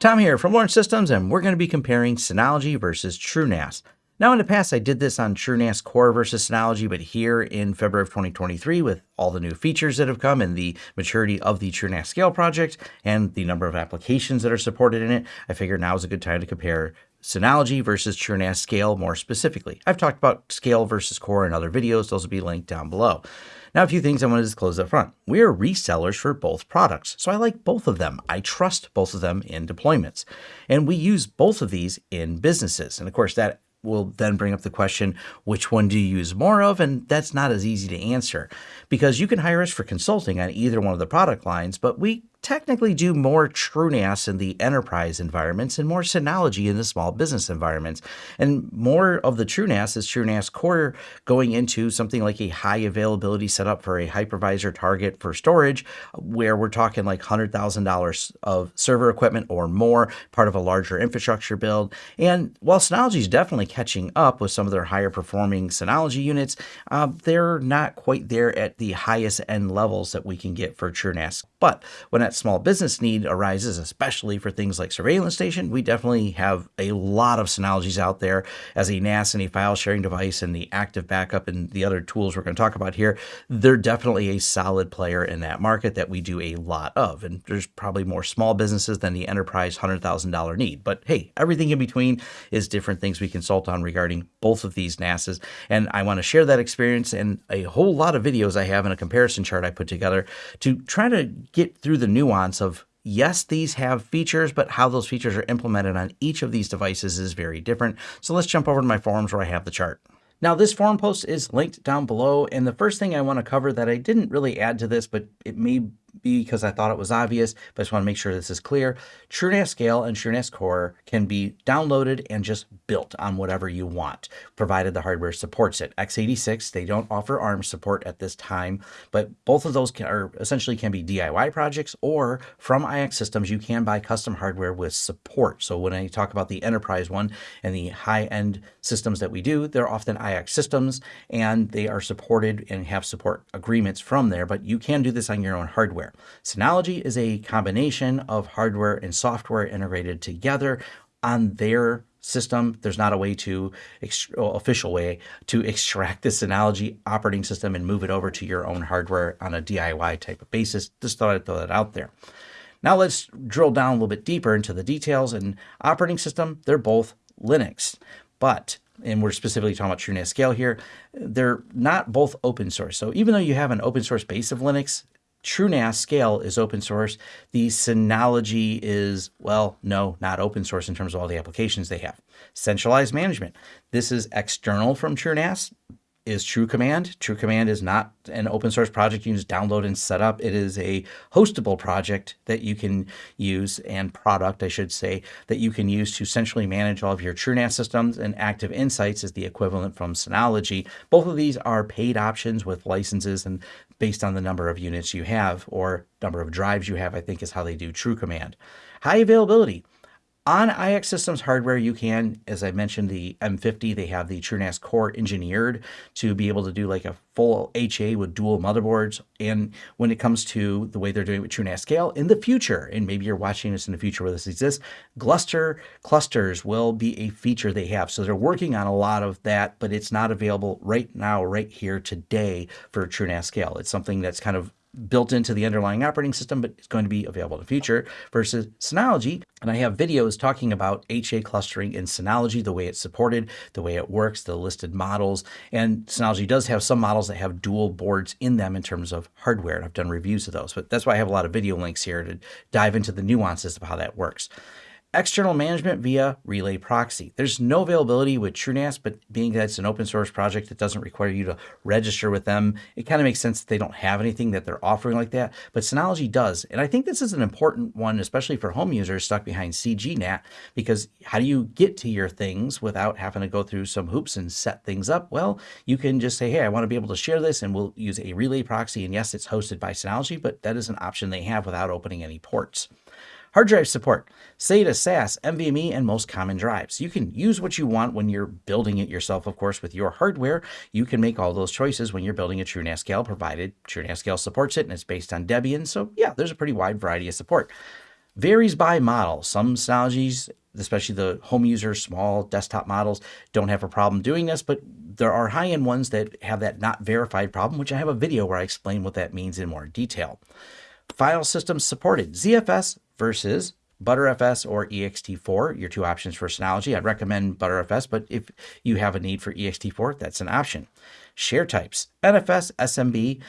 Tom here from Lawrence Systems, and we're going to be comparing Synology versus TrueNAS. Now, in the past, I did this on TrueNAS Core versus Synology, but here in February of 2023, with all the new features that have come and the maturity of the TrueNAS Scale project and the number of applications that are supported in it, I figured now is a good time to compare Synology versus TrueNAS Scale more specifically. I've talked about Scale versus Core in other videos. Those will be linked down below. Now, a few things I want to disclose up front. We are resellers for both products, so I like both of them. I trust both of them in deployments. And we use both of these in businesses. And of course, that will then bring up the question, which one do you use more of? And that's not as easy to answer because you can hire us for consulting on either one of the product lines, but we technically do more TrueNAS in the enterprise environments and more Synology in the small business environments. And more of the TrueNAS is TrueNAS Core going into something like a high availability setup for a hypervisor target for storage, where we're talking like $100,000 of server equipment or more, part of a larger infrastructure build. And while Synology is definitely catching up with some of their higher performing Synology units, uh, they're not quite there at the highest end levels that we can get for TrueNAS. But when that small business need arises, especially for things like surveillance station, we definitely have a lot of Synologies out there as a NAS and a file sharing device and the active backup and the other tools we're going to talk about here. They're definitely a solid player in that market that we do a lot of. And there's probably more small businesses than the enterprise $100,000 need. But hey, everything in between is different things we consult on regarding both of these NASs. And I want to share that experience and a whole lot of videos I have in a comparison chart I put together to try to get through the nuance of yes, these have features, but how those features are implemented on each of these devices is very different. So let's jump over to my forums where I have the chart. Now this forum post is linked down below and the first thing I want to cover that I didn't really add to this but it may because I thought it was obvious, but I just want to make sure this is clear. TrueNAS Scale and TrueNAS Core can be downloaded and just built on whatever you want, provided the hardware supports it. x86, they don't offer ARM support at this time, but both of those can, are essentially can be DIY projects or from iXsystems, you can buy custom hardware with support. So when I talk about the enterprise one and the high-end systems that we do, they're often iXsystems and they are supported and have support agreements from there, but you can do this on your own hardware hardware. Synology is a combination of hardware and software integrated together on their system. There's not a way to, official way, to extract this Synology operating system and move it over to your own hardware on a DIY type of basis. Just thought I'd throw that out there. Now let's drill down a little bit deeper into the details. And operating system, they're both Linux, but and we're specifically talking about TrueNAS Scale here, they're not both open source. So even though you have an open source base of Linux, TrueNAS Scale is open source. The Synology is, well, no, not open source in terms of all the applications they have. Centralized management. This is external from TrueNAS is TrueCommand. TrueCommand is not an open source project you can just download and set up. It is a hostable project that you can use and product, I should say, that you can use to centrally manage all of your TrueNAS systems and Active Insights is the equivalent from Synology. Both of these are paid options with licenses and based on the number of units you have or number of drives you have, I think is how they do TrueCommand. High availability. On iXsystems hardware, you can, as I mentioned, the M50, they have the TrueNAS Core engineered to be able to do like a full HA with dual motherboards. And when it comes to the way they're doing with TrueNAS Scale, in the future, and maybe you're watching this in the future where this exists, Gluster clusters will be a feature they have. So they're working on a lot of that, but it's not available right now, right here today for TrueNAS Scale. It's something that's kind of built into the underlying operating system, but it's going to be available in the future versus Synology. And I have videos talking about HA clustering in Synology, the way it's supported, the way it works, the listed models. And Synology does have some models that have dual boards in them in terms of hardware. And I've done reviews of those, but that's why I have a lot of video links here to dive into the nuances of how that works. External management via Relay Proxy. There's no availability with TrueNAS, but being that it's an open source project, it doesn't require you to register with them. It kind of makes sense that they don't have anything that they're offering like that, but Synology does. And I think this is an important one, especially for home users stuck behind CGNAT, because how do you get to your things without having to go through some hoops and set things up? Well, you can just say, hey, I want to be able to share this and we'll use a Relay Proxy. And yes, it's hosted by Synology, but that is an option they have without opening any ports. Hard drive support, SATA, SAS, NVMe, and most common drives. You can use what you want when you're building it yourself, of course, with your hardware. You can make all those choices when you're building a TrueNAS Scale, provided TrueNAS Scale supports it and it's based on Debian. So yeah, there's a pretty wide variety of support. Varies by model. Some Synologies, especially the home user, small desktop models, don't have a problem doing this, but there are high-end ones that have that not verified problem, which I have a video where I explain what that means in more detail. File systems supported, ZFS versus Btrfs or ext4, your two options for Synology. I'd recommend Btrfs, but if you have a need for ext4, that's an option. Share types, NFS, SMB,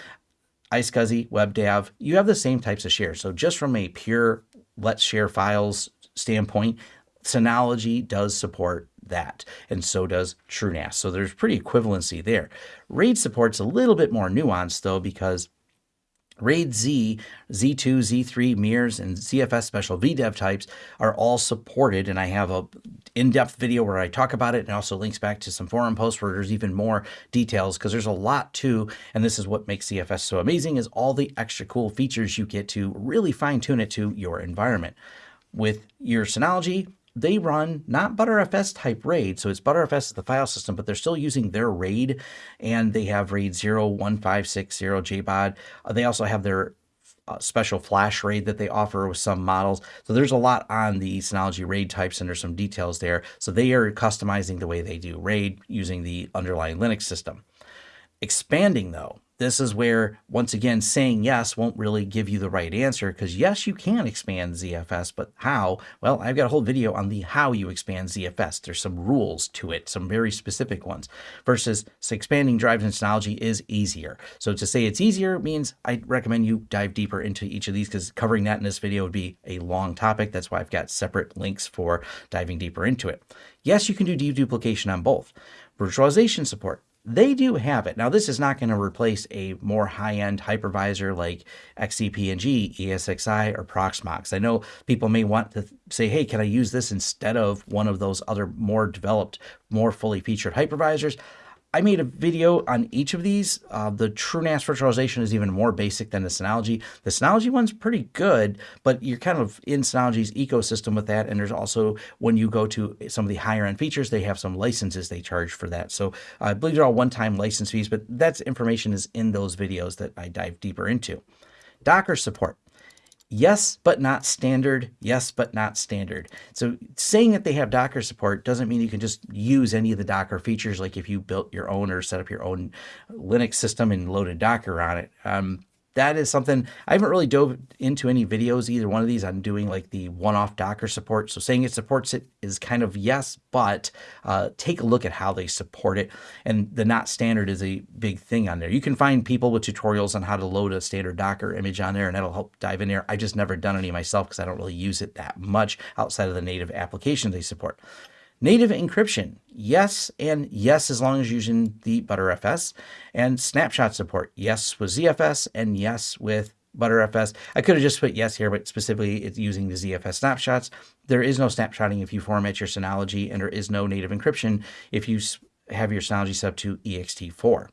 iSCSI, WebDAV, you have the same types of shares. So just from a pure let's share files standpoint, Synology does support that, and so does TrueNAS. So there's pretty equivalency there. RAID support's a little bit more nuanced though, because RAID Z, Z2, Z3, mirrors, and ZFS special VDEV types are all supported, and I have a in-depth video where I talk about it and also links back to some forum posts where there's even more details because there's a lot too, and this is what makes ZFS so amazing is all the extra cool features you get to really fine-tune it to your environment. With your Synology, they run not Btrfs type RAID, so it's Btrfs is the file system, but they're still using their RAID, and they have RAID 01560 JBOD. Uh, they also have their uh, special flash RAID that they offer with some models. So there's a lot on the Synology RAID types, and there's some details there. So they are customizing the way they do RAID using the underlying Linux system. Expanding though, this is where, once again, saying yes won't really give you the right answer because yes, you can expand ZFS, but how? Well, I've got a whole video on the how you expand ZFS. There's some rules to it, some very specific ones, versus expanding drives and Synology is easier. So to say it's easier means I recommend you dive deeper into each of these because covering that in this video would be a long topic. That's why I've got separate links for diving deeper into it. Yes, you can do deduplication on both. Virtualization support they do have it. Now, this is not going to replace a more high-end hypervisor like XCP-ng, ESXi, or Proxmox. I know people may want to say, hey, can I use this instead of one of those other more developed, more fully featured hypervisors? I made a video on each of these. Uh, the TrueNAS virtualization is even more basic than the Synology. The Synology one's pretty good, but you're kind of in Synology's ecosystem with that. And there's also, when you go to some of the higher end features, they have some licenses they charge for that. So I believe they're all one-time license fees, but that's information is in those videos that I dive deeper into. Docker support yes, but not standard, yes, but not standard. So saying that they have Docker support doesn't mean you can just use any of the Docker features, like if you built your own or set up your own Linux system and loaded Docker on it. Um, that is something I haven't really dove into any videos either one of these on doing like the one-off Docker support. So saying it supports it is kind of yes, but uh, take a look at how they support it. And the not standard is a big thing on there. You can find people with tutorials on how to load a standard Docker image on there and that'll help dive in there. I just never done any myself because I don't really use it that much outside of the native applications they support. Native encryption, yes and yes as long as using the Btrfs. And snapshot support, yes with ZFS and yes with Btrfs. I could have just put yes here, but specifically it's using the ZFS snapshots. There is no snapshotting if you format your Synology, and there is no native encryption if you have your Synology set up to ext4.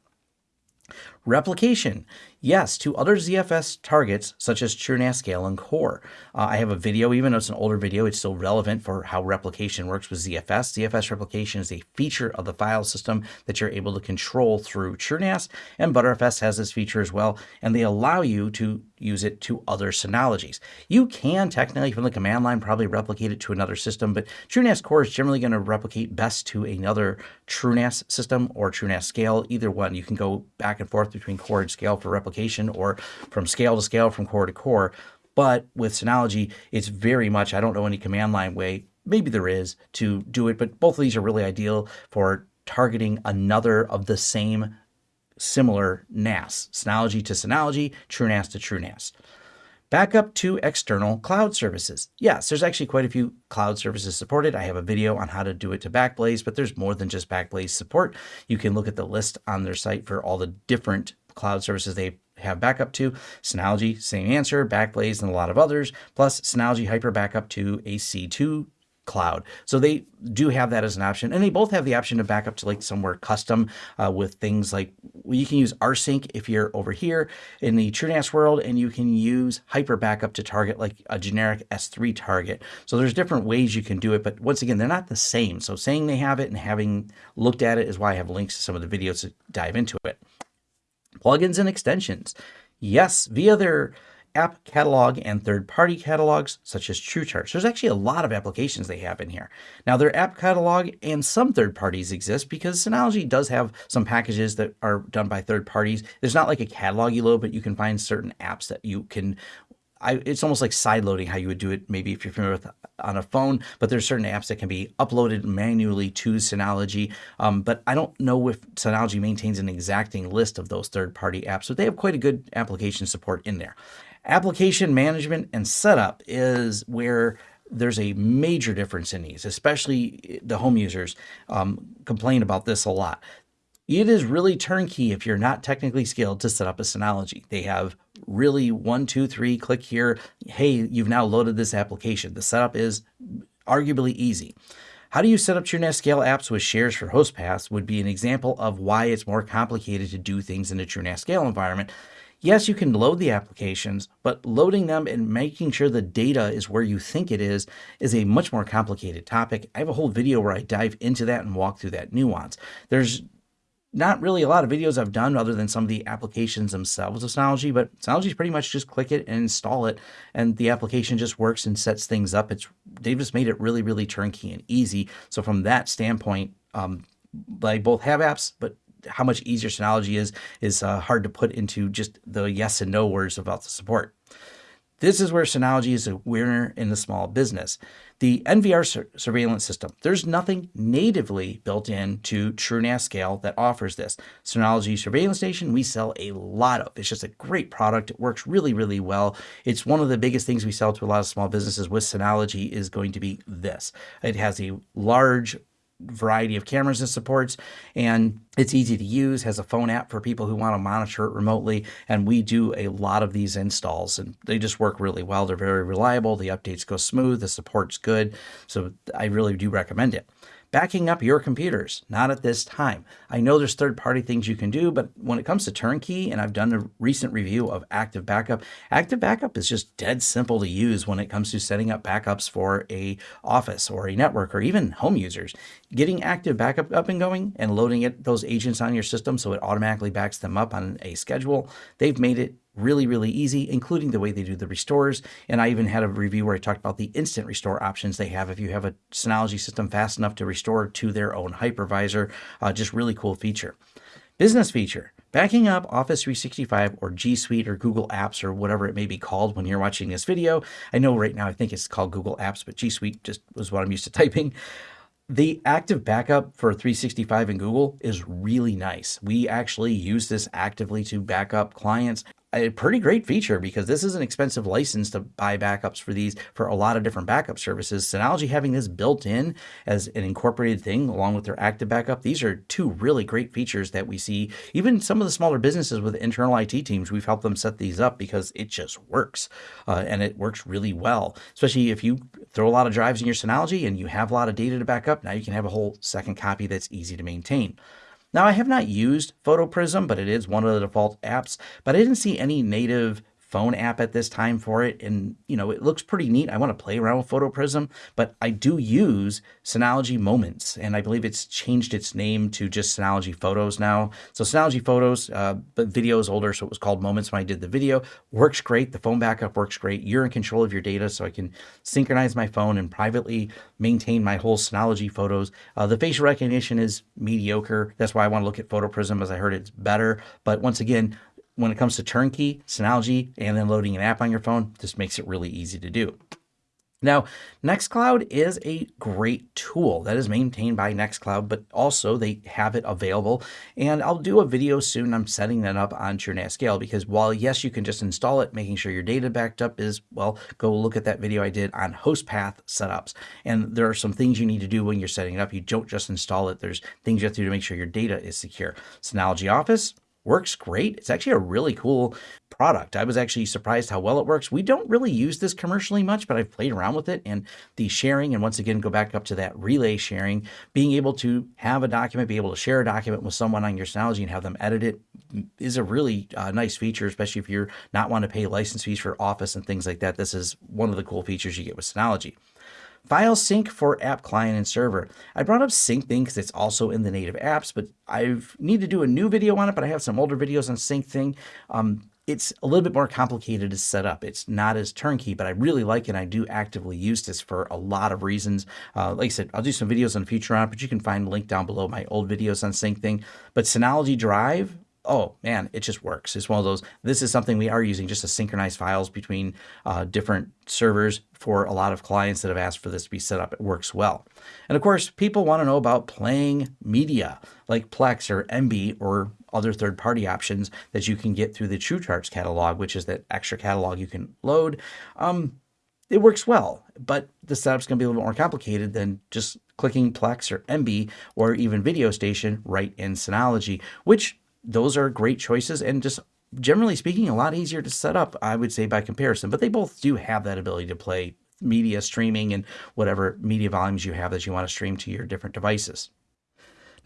Replication, yes, to other ZFS targets such as TrueNAS, Scale, and Core. Uh, I have a video, even though it's an older video, it's still relevant for how replication works with ZFS. ZFS replication is a feature of the file system that you're able to control through TrueNAS, and Btrfs has this feature as well, and they allow you to use it to other Synologies. You can technically from the command line probably replicate it to another system, but TrueNAS Core is generally going to replicate best to another TrueNAS system or TrueNAS Scale, either one. You can go back and forth between core and scale for replication or from scale to scale from core to core. But with Synology, it's very much, I don't know any command line way, maybe there is to do it, but both of these are really ideal for targeting another of the same similar NAS, Synology to Synology, TrueNAS to TrueNAS. Backup to external cloud services. Yes, there's actually quite a few cloud services supported. I have a video on how to do it to Backblaze, but there's more than just Backblaze support. You can look at the list on their site for all the different cloud services they have backup to. Synology, same answer, Backblaze, and a lot of others, plus Synology Hyper Backup to a C2 cloud. So they do have that as an option. And they both have the option to back up to like somewhere custom uh, with things like well, you can use rsync if you're over here in the TrueNAS world, and you can use hyper backup to target like a generic S3 target. So there's different ways you can do it, but once again, they're not the same. So saying they have it and having looked at it is why I have links to some of the videos to dive into it. Plugins and extensions. Yes, via their app catalog and third-party catalogs such as TrueCharts. There's actually a lot of applications they have in here. Now their app catalog and some third parties exist because Synology does have some packages that are done by third parties. There's not like a catalog you load, but you can find certain apps that you can I, it's almost like side loading how you would do it maybe if you're familiar with on a phone, but there's certain apps that can be uploaded manually to Synology. Um, but I don't know if Synology maintains an exacting list of those third-party apps, but they have quite a good application support in there. Application management and setup is where there's a major difference in these, especially the home users um, complain about this a lot. It is really turnkey if you're not technically skilled to set up a Synology. They have really one, two, three, click here. Hey, you've now loaded this application. The setup is arguably easy. How do you set up TrueNAS Scale apps with shares for host paths would be an example of why it's more complicated to do things in a TrueNAS Scale environment. Yes, you can load the applications, but loading them and making sure the data is where you think it is is a much more complicated topic. I have a whole video where I dive into that and walk through that nuance. There's not really a lot of videos I've done other than some of the applications themselves of Synology, but Synology is pretty much just click it and install it, and the application just works and sets things up. It's They've just made it really, really turnkey and easy. So from that standpoint, um, they both have apps, but how much easier Synology is, is uh, hard to put into just the yes and no words about the support. This is where Synology is a winner in the small business. The NVR sur surveillance system, there's nothing natively built in to TrueNAS Scale that offers this. Synology Surveillance Station, we sell a lot of. It's just a great product. It works really, really well. It's one of the biggest things we sell to a lot of small businesses with Synology is going to be this. It has a large variety of cameras it supports and it's easy to use has a phone app for people who want to monitor it remotely and we do a lot of these installs and they just work really well. They're very reliable the updates go smooth the support's good so i really do recommend it backing up your computers, not at this time. I know there's third-party things you can do, but when it comes to turnkey, and I've done a recent review of Active Backup, Active Backup is just dead simple to use when it comes to setting up backups for a office or a network or even home users. Getting Active Backup up and going and loading it those agents on your system so it automatically backs them up on a schedule, they've made it really, really easy, including the way they do the restores. And I even had a review where I talked about the instant restore options they have if you have a Synology system fast enough to restore to their own hypervisor. Uh, just really cool feature. Business feature. Backing up Office 365 or G Suite or Google Apps or whatever it may be called when you're watching this video. I know right now I think it's called Google Apps, but G Suite just was what I'm used to typing. The active backup for 365 and Google is really nice. We actually use this actively to back up clients a pretty great feature because this is an expensive license to buy backups for these for a lot of different backup services. Synology having this built in as an incorporated thing along with their active backup, these are two really great features that we see. Even some of the smaller businesses with internal IT teams, we've helped them set these up because it just works uh, and it works really well. Especially if you throw a lot of drives in your Synology and you have a lot of data to back up, now you can have a whole second copy that's easy to maintain. Now, I have not used PhotoPrism, but it is one of the default apps, but I didn't see any native phone app at this time for it. And, you know, it looks pretty neat. I want to play around with PhotoPrism, but I do use Synology Moments, and I believe it's changed its name to just Synology Photos now. So Synology Photos, uh, but video is older, so it was called Moments when I did the video. Works great. The phone backup works great. You're in control of your data, so I can synchronize my phone and privately maintain my whole Synology photos. Uh, the facial recognition is mediocre. That's why I want to look at PhotoPrism, as I heard it's better. But once again, when it comes to turnkey, Synology, and then loading an app on your phone, this makes it really easy to do. Now, Nextcloud is a great tool that is maintained by Nextcloud, but also they have it available. And I'll do a video soon. I'm setting that up on TrueNAS Scale because while yes, you can just install it, making sure your data backed up is, well, go look at that video I did on host path setups. And there are some things you need to do when you're setting it up. You don't just install it. There's things you have to do to make sure your data is secure. Synology Office, works great. It's actually a really cool product. I was actually surprised how well it works. We don't really use this commercially much, but I've played around with it and the sharing, and once again, go back up to that relay sharing, being able to have a document, be able to share a document with someone on your Synology and have them edit it is a really uh, nice feature, especially if you're not want to pay license fees for Office and things like that. This is one of the cool features you get with Synology. File sync for app client and server. I brought up Syncthing because it's also in the native apps, but I need to do a new video on it, but I have some older videos on SyncThing. Um, it's a little bit more complicated to set up. It's not as turnkey, but I really like it. I do actively use this for a lot of reasons. Uh, like I said, I'll do some videos in the future on it, but you can find a link down below my old videos on Syncthing. But Synology Drive, oh man, it just works. It's one of those, this is something we are using just to synchronize files between uh, different servers for a lot of clients that have asked for this to be set up. It works well. And of course, people want to know about playing media like Plex or Emby or other third-party options that you can get through the TrueCharts catalog, which is that extra catalog you can load. Um, it works well, but the setup's going to be a little bit more complicated than just clicking Plex or Emby or even Video Station right in Synology, which those are great choices and just generally speaking, a lot easier to set up, I would say, by comparison. But they both do have that ability to play media streaming and whatever media volumes you have that you want to stream to your different devices.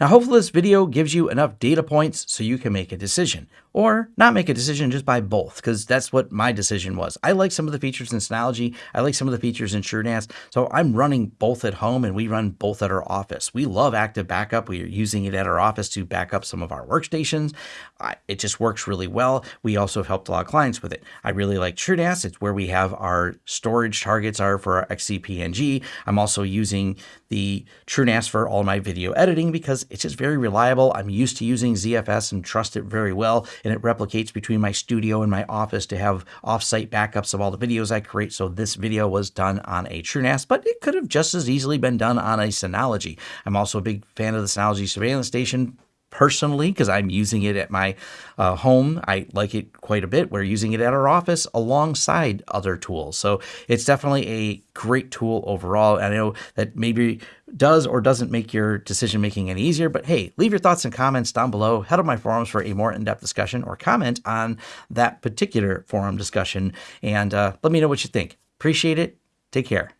Now, hopefully this video gives you enough data points so you can make a decision or not make a decision, just by both because that's what my decision was. I like some of the features in Synology. I like some of the features in TrueNAS. So I'm running both at home and we run both at our office. We love Active Backup. We are using it at our office to back up some of our workstations. it just works really well. We also have helped a lot of clients with it. I really like TrueNAS. It's where we have our storage targets are for our XCP-ng. I'm also using the TrueNAS for all my video editing because it's just very reliable. I'm used to using ZFS and trust it very well and it replicates between my studio and my office to have offsite backups of all the videos I create. So this video was done on a TrueNAS, but it could have just as easily been done on a Synology. I'm also a big fan of the Synology surveillance station personally because I'm using it at my uh, home. I like it quite a bit. We're using it at our office alongside other tools. So it's definitely a great tool overall. I know that maybe does or doesn't make your decision making any easier, but hey, leave your thoughts and comments down below. Head to my forums for a more in-depth discussion or comment on that particular forum discussion and uh, let me know what you think. Appreciate it. Take care.